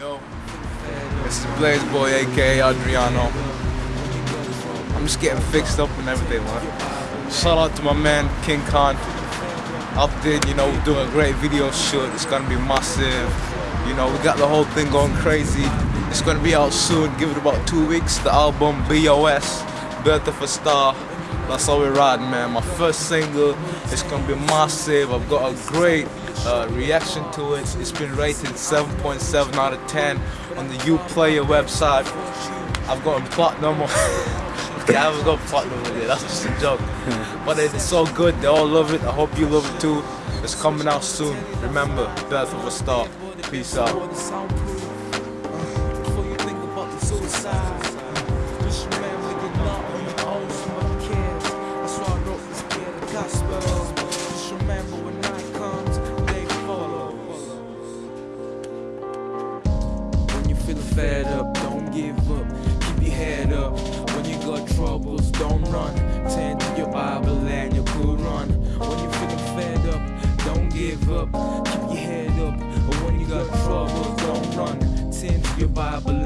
Yo, this is Blaze Boy, aka Adriano. I'm just getting fixed up and everything, man. Shout out to my man King Khan. Up there, you know, doing a great video shoot. It's gonna be massive. You know, we got the whole thing going crazy. It's gonna be out soon. Give it about two weeks. The album BOS, Birth of a Star. That's how we're riding, man. My first single. It's gonna be massive. I've got a great uh, reaction to it. It's been rated 7.7 out of 10 on the Uplayer website. I've gotten platinum. okay, I haven't got platinum with it. That's just a joke. but it's so good. They all love it. I hope you love it too. It's coming out soon. Remember, Birth of a Star. Peace out. Feeling fed up, don't give up. Keep your head up. When you got troubles, don't run. Tend to your Bible and your Quran. When you're feeling fed up, don't give up. Keep your head up. But when you got troubles, don't run. Tend to your Bible